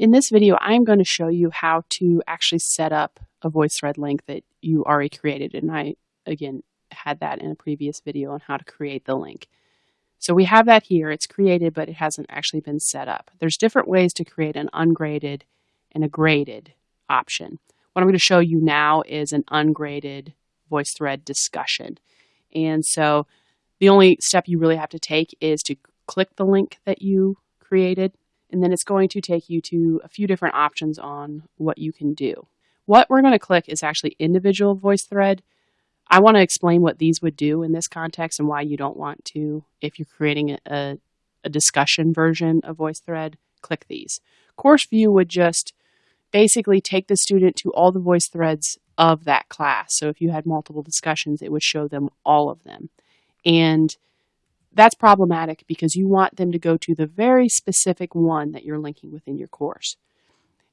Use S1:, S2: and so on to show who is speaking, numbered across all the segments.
S1: In this video, I'm going to show you how to actually set up a VoiceThread link that you already created. And I, again, had that in a previous video on how to create the link. So we have that here. It's created, but it hasn't actually been set up. There's different ways to create an ungraded and a graded option. What I'm going to show you now is an ungraded VoiceThread discussion. And so the only step you really have to take is to click the link that you created and then it's going to take you to a few different options on what you can do. What we're going to click is actually individual voice thread. I want to explain what these would do in this context and why you don't want to, if you're creating a, a discussion version of VoiceThread, click these. Course View would just basically take the student to all the voice threads of that class. So if you had multiple discussions, it would show them all of them. And that's problematic because you want them to go to the very specific one that you're linking within your course.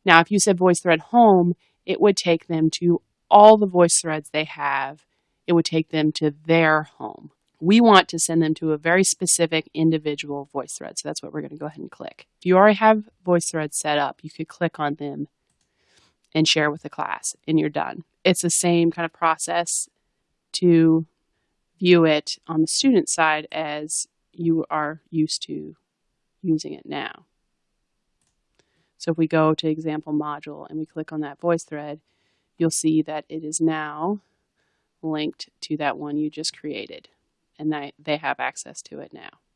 S1: Now, if you said VoiceThread home, it would take them to all the VoiceThreads they have. It would take them to their home. We want to send them to a very specific individual VoiceThread. So that's what we're going to go ahead and click. If you already have VoiceThread set up, you could click on them and share with the class and you're done. It's the same kind of process to view it on the student side as you are used to using it now. So if we go to example module and we click on that voice thread, you'll see that it is now linked to that one you just created and they have access to it now.